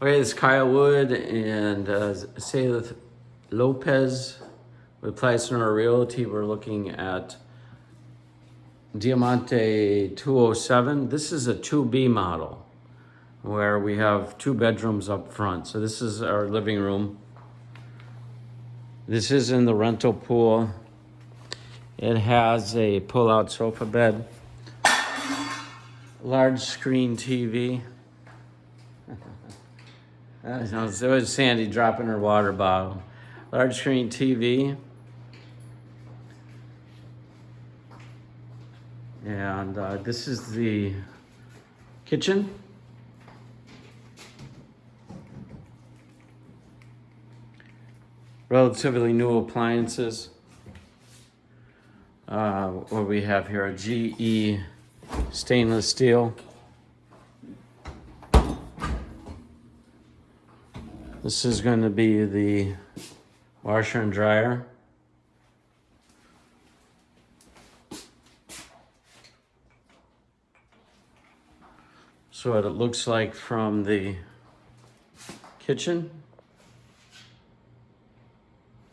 Okay, it's Kyle Wood and uh, Lopez with Pleisner Realty. We're looking at Diamante 207. This is a 2B model where we have two bedrooms up front. So this is our living room. This is in the rental pool. It has a pull-out sofa bed, large screen TV. Know, so was Sandy dropping her water bottle. Large screen TV. And uh, this is the kitchen. Relatively new appliances. Uh, what we have here, a GE stainless steel. This is going to be the washer and dryer. So what it looks like from the kitchen.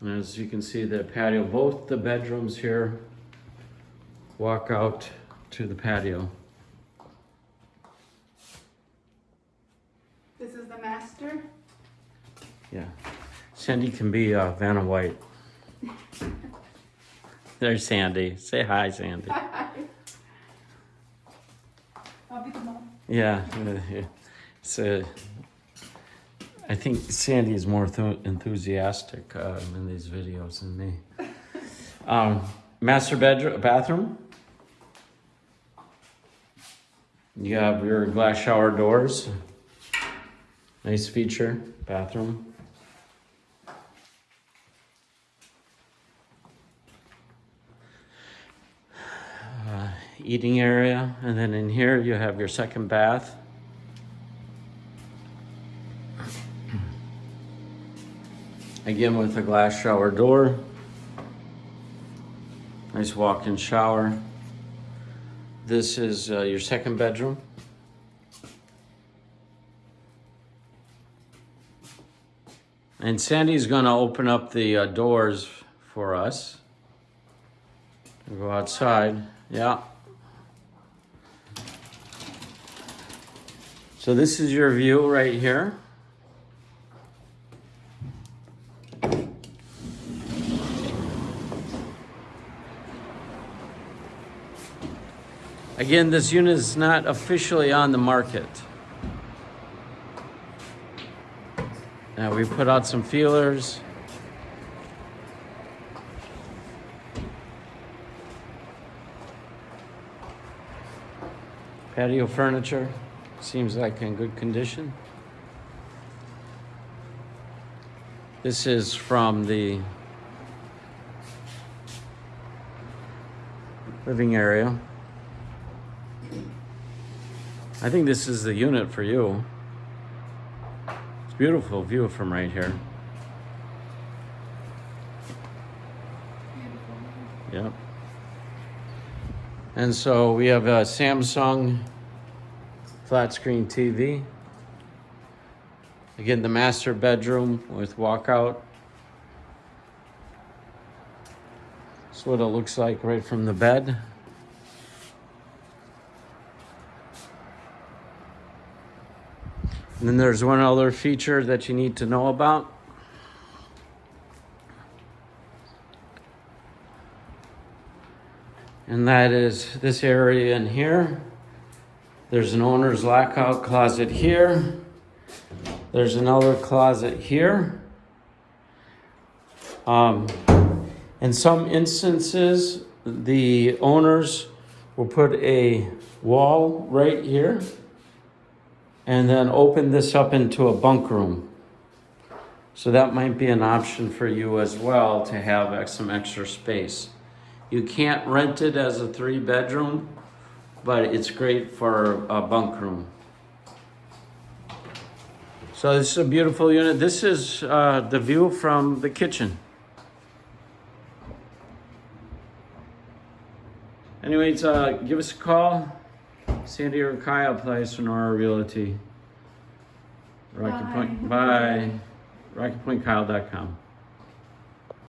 And as you can see the patio, both the bedrooms here walk out to the patio. This is the master. Yeah. Sandy can be uh, Vanna White. There's Sandy. Say hi, Sandy. I'll be the mom. Yeah. a, I think Sandy is more enthusiastic uh, in these videos than me. Um, master bedroom, bathroom. You have your glass shower doors. Nice feature, bathroom. Eating area, and then in here you have your second bath. Again with a glass shower door. Nice walk-in shower. This is uh, your second bedroom. And Sandy's gonna open up the uh, doors for us. We'll go outside, yeah. So this is your view right here. Again, this unit is not officially on the market. Now we put out some feelers. Patio furniture seems like in good condition. This is from the living area. I think this is the unit for you. It's a beautiful view from right here. Yep. And so we have a Samsung flat screen TV. Again, the master bedroom with walkout. That's what it looks like right from the bed. And then there's one other feature that you need to know about. And that is this area in here. There's an owner's lockout closet here. There's another closet here. Um, in some instances, the owners will put a wall right here and then open this up into a bunk room. So that might be an option for you as well to have some extra space. You can't rent it as a three bedroom, but it's great for a bunk room. So this is a beautiful unit. This is uh, the view from the kitchen. Anyways, uh, give us a call. Sandy or Kyle Place Sonora Realty. Rocky Bye. Point, bye. RockyPointKyle.com.